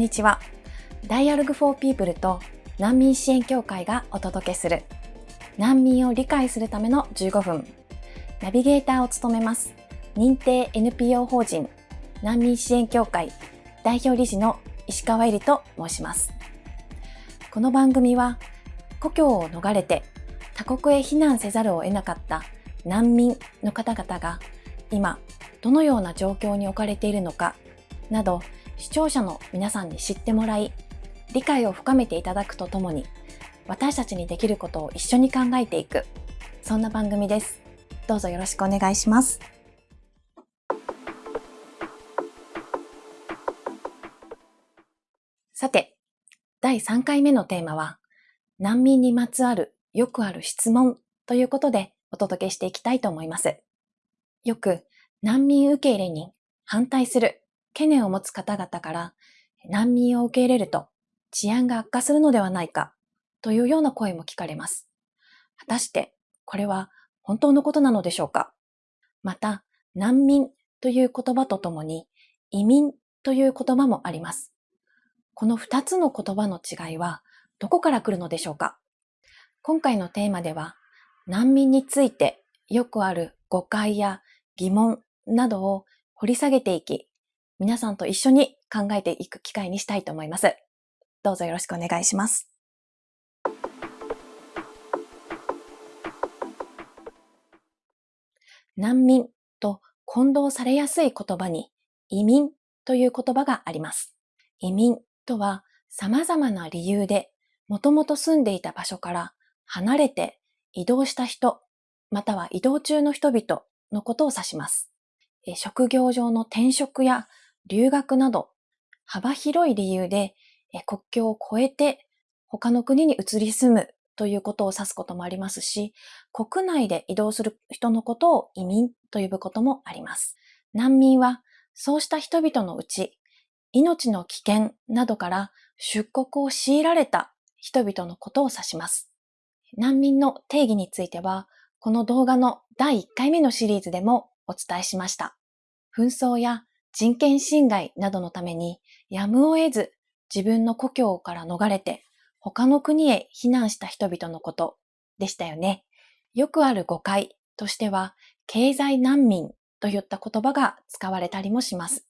にちは。Dialogue for People と難民支援協会がお届けする難民を理解するための15分。ナビゲーターを務めます。認定 NPO 法人難民支援協会代表理事の石川えりと申します。この番組は故郷を逃れて他国へ避難せざるを得なかった難民の方々が今どのような状況に置かれているのかなど視聴者の皆さんに知ってもらい理解を深めていただくとともに私たちにできることを一緒に考えていくそんな番組です。どうぞよろしくお願いします。さて、第3回目のテーマは難民にまつわるよくある質問ということでお届けしていきたいと思います。よく難民受け入れに反対する懸念を持つ方々から難民を受け入れると治安が悪化するのではないかというような声も聞かれます。果たしてこれは本当のことなのでしょうか？また難民という言葉とともに移民という言葉もあります。この二つの言葉の違いはどこから来るのでしょうか？今回のテーマでは難民についてよくある誤解や疑問などを掘り下げていき、皆さんと一緒に考えていく機会にしたいと思います。どうぞよろしくお願いします。難民と混同されやすい言葉に移民という言葉があります。移民とは様々な理由でもともと住んでいた場所から離れて移動した人、または移動中の人々のことを指します。職業上の転職や留学など幅広い理由で国境を越えて他の国に移り住むということを指すこともありますし、国内で移動する人のことを移民と呼ぶこともあります。難民はそうした人々のうち、命の危険などから出国を強いられた人々のことを指します。難民の定義については、この動画の第1回目のシリーズでもお伝えしました。紛争や人権侵害などのためにやむを得ず自分の故郷から逃れて他の国へ避難した人々のことでしたよね。よくある誤解としては経済難民といった言葉が使われたりもします。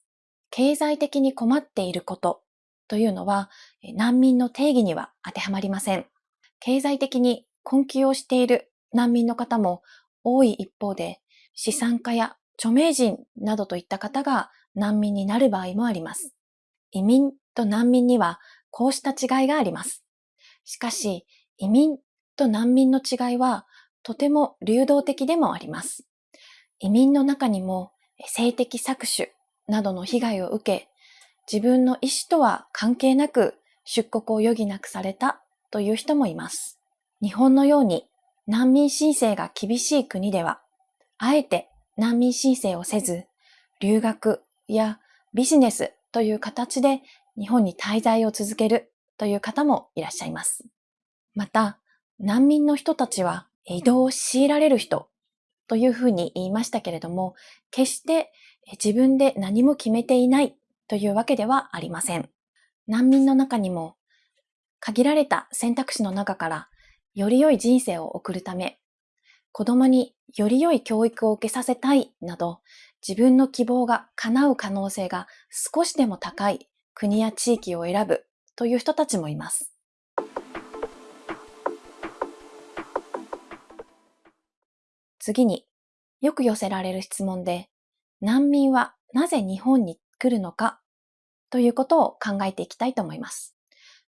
経済的に困っていることというのは難民の定義には当てはまりません。経済的に困窮をしている難民の方も多い一方で、資産家や著名人などといった方が難民になる場合もあります。移民と難民にはこうした違いがあります。しかし、移民と難民の違いはとても流動的でもあります。移民の中にも性的搾取などの被害を受け、自分の意思とは関係なく出国を余儀なくされたという人もいます。日本のように難民申請が厳しい国では、あえて難民申請をせず、留学やビジネスという形で日本に滞在を続けるという方もいらっしゃいます。また、難民の人たちは移動を強いられる人というふうに言いましたけれども、決して自分で何も決めていないというわけではありません。難民の中にも限られた選択肢の中からより良い人生を送るため、子供により良い教育を受けさせたいなど、自分の希望が叶う可能性が少しでも高い国や地域を選ぶという人たちもいます。次によく寄せられる質問で、難民はなぜ日本に来るのかということを考えていきたいと思います。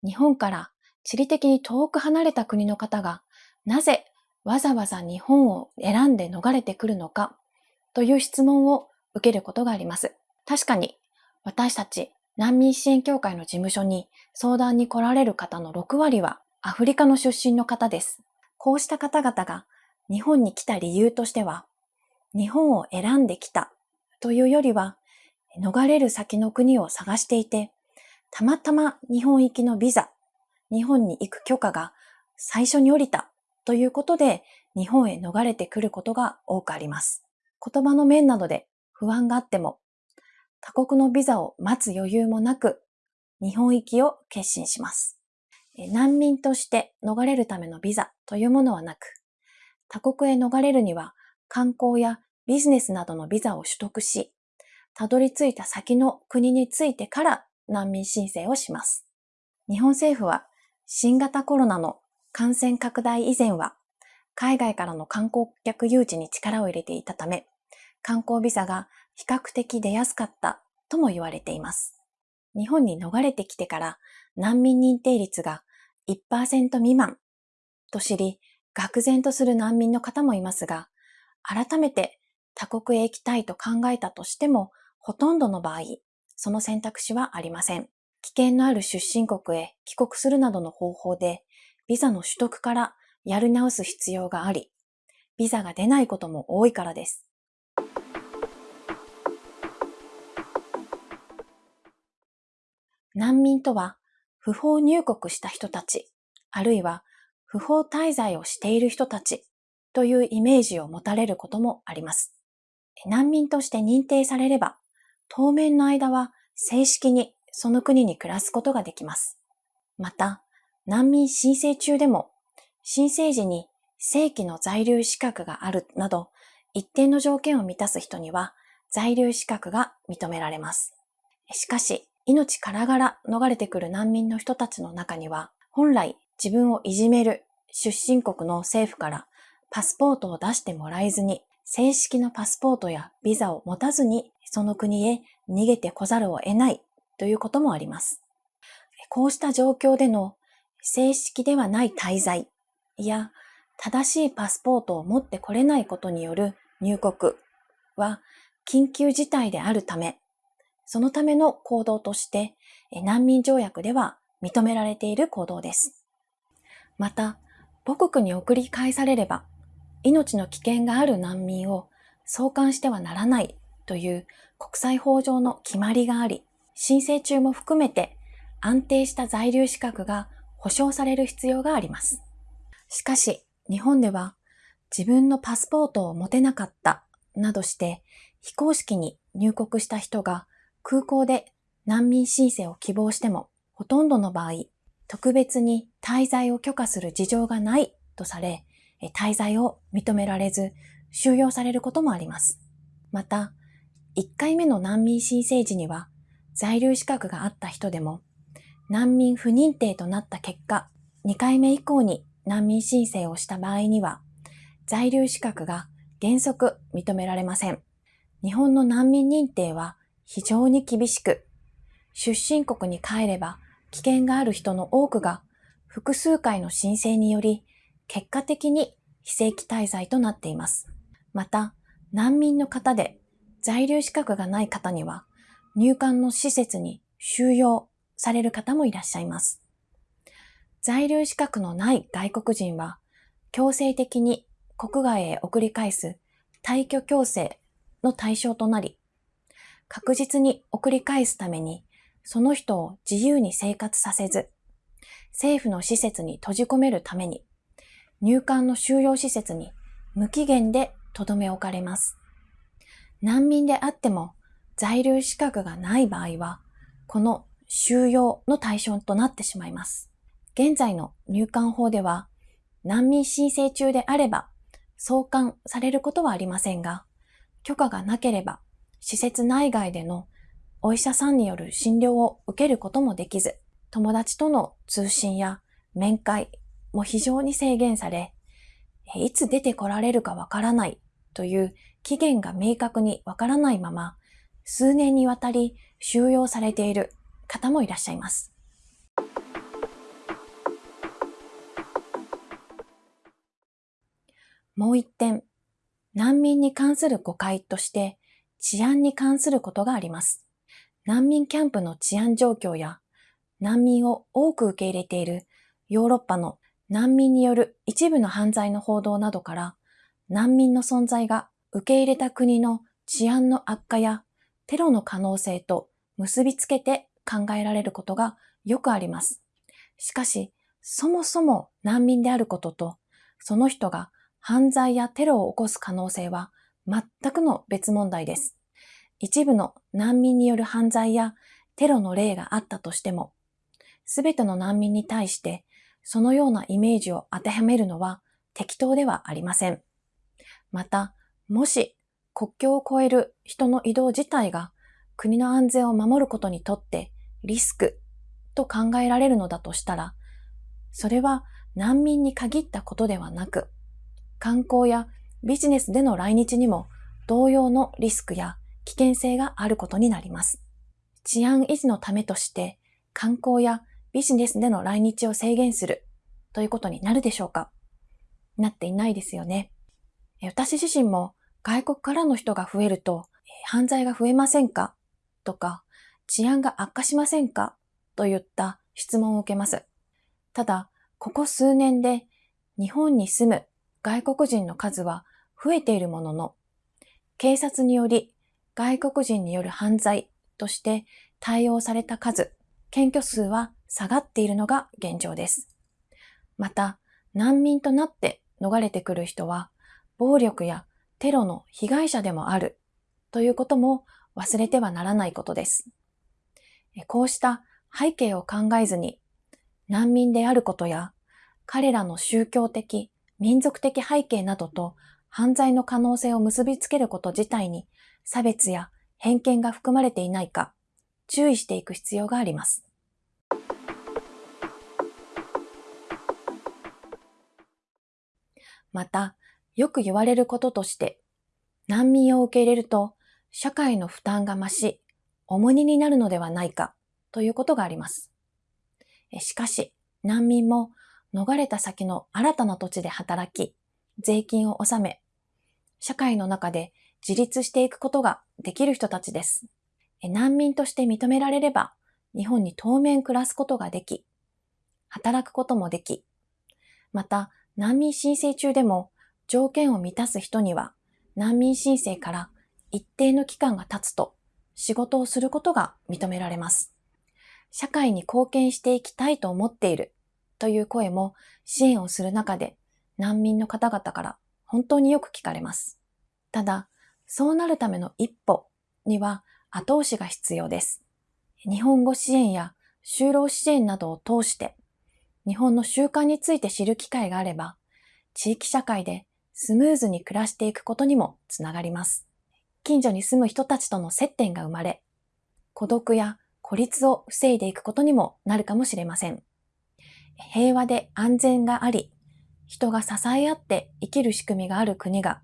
日本から地理的に遠く離れた国の方がなぜわざわざ日本を選んで逃れてくるのかという質問を受けることがあります。確かに私たち難民支援協会の事務所に相談に来られる方の6割はアフリカの出身の方です。こうした方々が日本に来た理由としては、日本を選んできたというよりは、逃れる先の国を探していて、たまたま日本行きのビザ日本に行く許可が最初に降りたということで日本へ逃れてくることが多くあります。言葉の面などで不安があっても他国のビザを待つ余裕もなく日本行きを決心します。難民として逃れるためのビザというものはなく、他国へ逃れるには観光やビジネスなどのビザを取得し、たどり着いた先の国についてから難民申請をします。日本政府は新型コロナの感染拡大以前は海外からの観光客誘致に力を入れていたため、観光ビザが比較的出やすかったとも言われています。日本に逃れてきてから難民認定率が1%未満と知り、愕然とする難民の方もいますが、改めて他国へ行きたいと考えたとしても、ほとんどの場合、その選択肢はありません。危険のある出身国へ帰国するなどの方法で、ビザの取得からやり直す必要があり、ビザが出ないことも多いからです。難民とは、不法入国した人たち、あるいは不法滞在をしている人たちというイメージを持たれることもあります。難民として認定されれば、当面の間は正式にその国に暮らすことができます。また、難民申請中でも、申請時に正規の在留資格があるなど、一定の条件を満たす人には在留資格が認められます。しかし、命からがら逃れてくる難民の人たちの中には、本来自分をいじめる出身国の政府からパスポートを出してもらえずに、正式なパスポートやビザを持たずにその国へ逃げてこざるを得ないということもあります。こうした状況での正式ではない滞在や正しいパスポートを持ってこれないことによる入国は緊急事態であるため、そのための行動として難民条約では認められている行動です。また、母国に送り返されれば、命の危険がある難民を送還してはならないという国際法上の決まりがあり、申請中も含めて安定した在留資格が保障される必要があります。しかし、日本では自分のパスポートを持てなかったなどして非公式に入国した人が空港で難民申請を希望しても、ほとんどの場合、特別に滞在を許可する事情がないとされ、滞在を認められず、収容されることもあります。また、1回目の難民申請時には、在留資格があった人でも、難民不認定となった結果、2回目以降に難民申請をした場合には、在留資格が原則認められません。日本の難民認定は非常に厳しく、出身国に帰れば危険がある人の多くが複数回の申請により結果的に非正規滞在となっています。また、難民の方で在留資格がない方には入管の施設に収容される方もいらっしゃいます。在留資格のない外国人は強制的に国外へ送り返す退去強制の対象となり、確実に送り返すために、その人を自由に生活させず、政府の施設に閉じ込めるために、入管の収容施設に無期限で留め置かれます。難民であっても在留資格がない場合は、この収容の対象となってしまいます。現在の入管法では、難民申請中であれば、送還されることはありませんが、許可がなければ施設内外でのお医者さんによる診療を受けることもできず、友達との通信や面会も非常に制限され、いつ出てこられるかわからないという期限が明確にわからないまま、数年にわたり収容されている方もいらっしゃいます。もう一点、難民に関する誤解として、治安に関することがあります。難民キャンプの治安状況や難民を多く受け入れているヨーロッパの難民による一部の犯罪の報道などから難民の存在が受け入れた国の治安の悪化やテロの可能性と結びつけて考えられることがよくあります。しかし、そもそも難民であることと、その人が犯罪やテロを起こす可能性は全くの別問題です。一部の難民による犯罪やテロの例があったとしても、すべての難民に対してそのようなイメージを当てはめるのは適当ではありません。また、もし国境を越える人の移動自体が国の安全を守ることにとってリスクと考えられるのだとしたら、それは難民に限ったことではなく、観光やビジネスでの来日にも同様のリスクや危険性があることになります。治安維持のためとして観光やビジネスでの来日を制限するということになるでしょうか？なっていないですよね。私自身も外国からの人が増えると犯罪が増えませんか？とか治安が悪化しませんか？といった質問を受けます。ただ、ここ数年で日本に住む外国人の数は増えているものの、警察により外国人による犯罪として対応された数、検挙数は下がっているのが現状です。また、難民となって逃れてくる人は、暴力やテロの被害者でもあるということも忘れてはならないことです。こうした背景を考えずに、難民であることや、彼らの宗教的、民族的背景などと犯罪の可能性を結びつけること自体に差別や偏見が含まれていないか、注意していく必要があります。また、よく言われることとして、難民を受け入れると社会の負担が増し、重荷になるのではないかということがあります。しかし、難民も逃れた先の新たな土地で働き、税金を納め、社会の中で自立していくことができる人たちです。難民として認められれば、日本に当面暮らすことができ、働くこともでき、また難民申請中でも条件を満たす人には難民申請から一定の期間が経つと仕事をすることが認められます。社会に貢献していきたいと思っているという声も支援をする中で難民の方々から本当によく聞かれます。ただ、そうなるための一歩には後押しが必要です。日本語支援や就労支援などを通して日本の習慣について知る機会があれば、地域社会でスムーズに暮らしていくことにもつながります。近所に住む人たちとの接点が生まれ、孤独や孤立を防いでいくことにもなるかもしれません。平和で安全があり、人が支え合って生きる仕組みがある国が、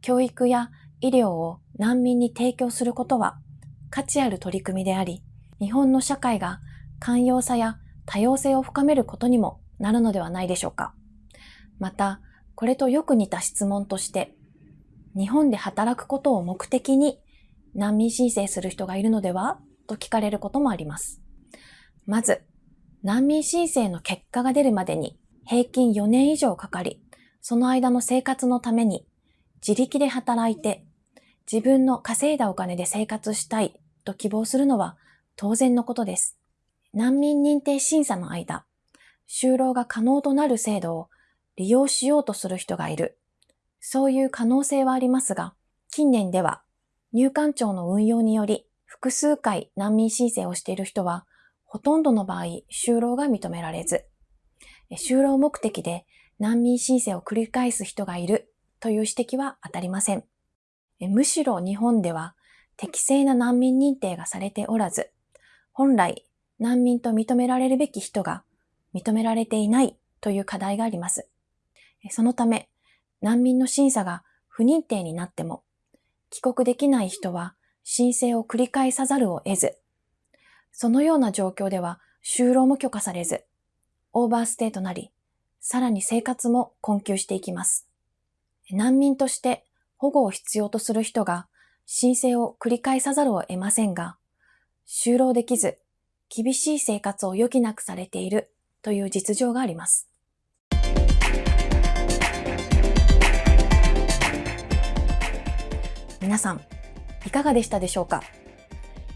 教育や医療を難民に提供することは価値ある取り組みであり、日本の社会が寛容さや多様性を深めることにもなるのではないでしょうか。また、これとよく似た質問として、日本で働くことを目的に難民申請する人がいるのではと聞かれることもあります。まず、難民申請の結果が出るまでに平均4年以上かかり、その間の生活のために自力で働いて自分の稼いだお金で生活したいと希望するのは当然のことです。難民認定審査の間、就労が可能となる制度を利用しようとする人がいる。そういう可能性はありますが、近年では入管庁の運用により複数回難民申請をしている人は、ほとんどの場合、就労が認められず、就労目的で難民申請を繰り返す人がいるという指摘は当たりません。むしろ日本では適正な難民認定がされておらず、本来難民と認められるべき人が認められていないという課題があります。そのため、難民の審査が不認定になっても、帰国できない人は申請を繰り返さざるを得ず、そのような状況では就労も許可されず、オーバーステイとなり、さらに生活も困窮していきます。難民として保護を必要とする人が申請を繰り返さざるを得ませんが、就労できず厳しい生活を余儀なくされているという実情があります。皆さん、いかがでしたでしょうか？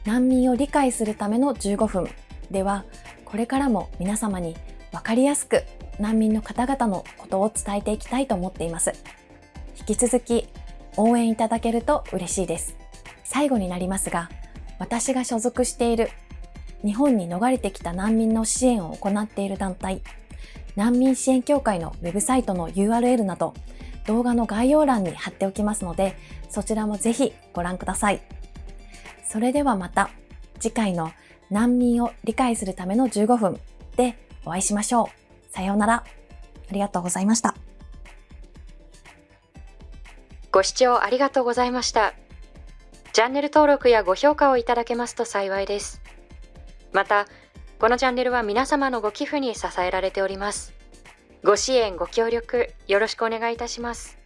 難民を理解するための15分では、これからも皆様にわかりやすく難民の方々のことを伝えていきたいと思っています。引き続き応援いただけると嬉しいです。最後になりますが、私が所属している日本に逃れてきた難民の支援を行っている団体、難民支援協会のウェブサイトの URL など、動画の概要欄に貼っておきますので、そちらもぜひご覧ください。それではまた次回の難民を理解するための15分でお会いしましょう。さようなら。ありがとうございました。ご視聴ありがとうございました。チャンネル登録やご評価をいただけますと幸いです。また、このチャンネルは皆様のご寄付に支えられております。ご支援、ご協力、よろしくお願いいたします。